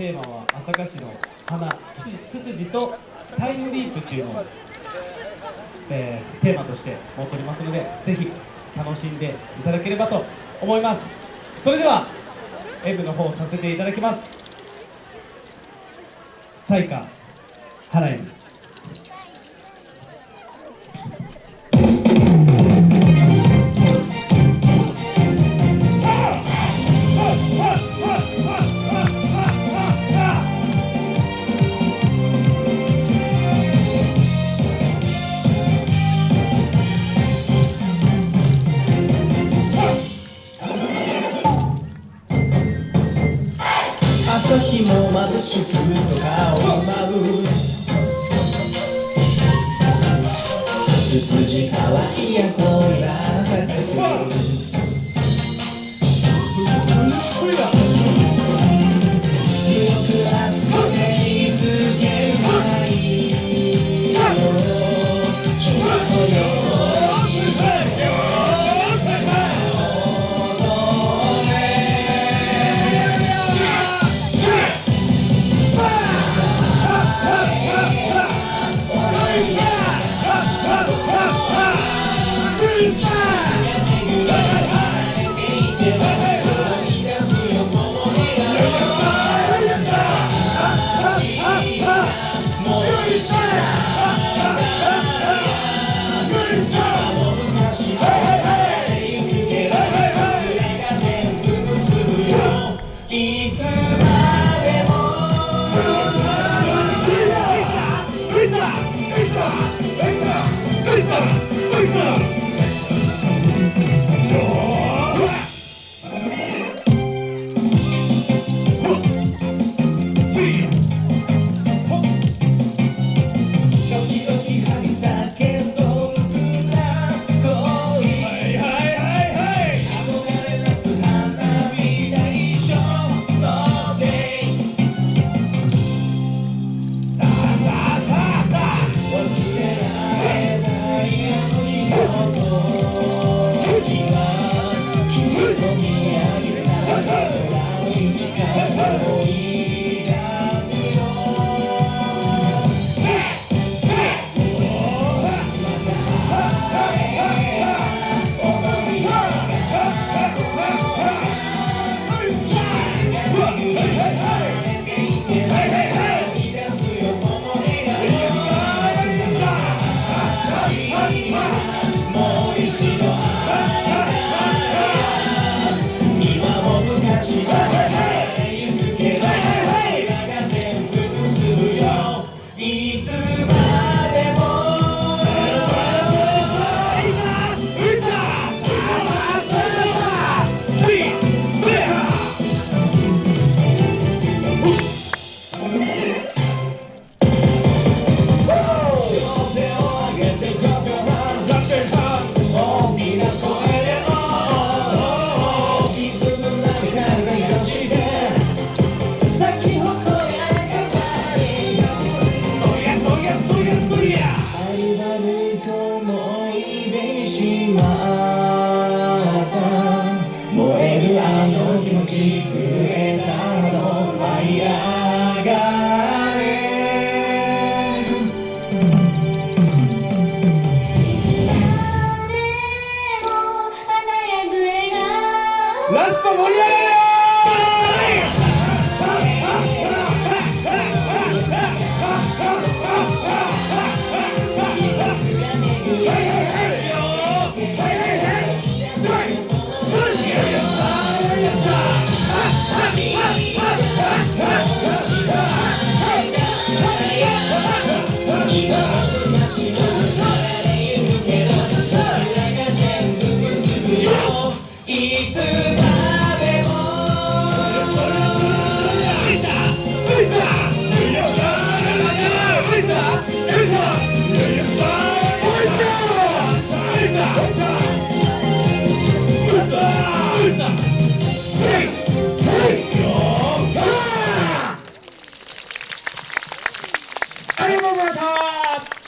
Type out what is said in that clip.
テーマは朝霞市の花ツツジとタイムリープっていうのを、えー、テーマとして持っておりますのでぜひ楽しんでいただければと思います。それでは演舞の方させていただきます。彩花花演 Antifa! que ありがとうございました。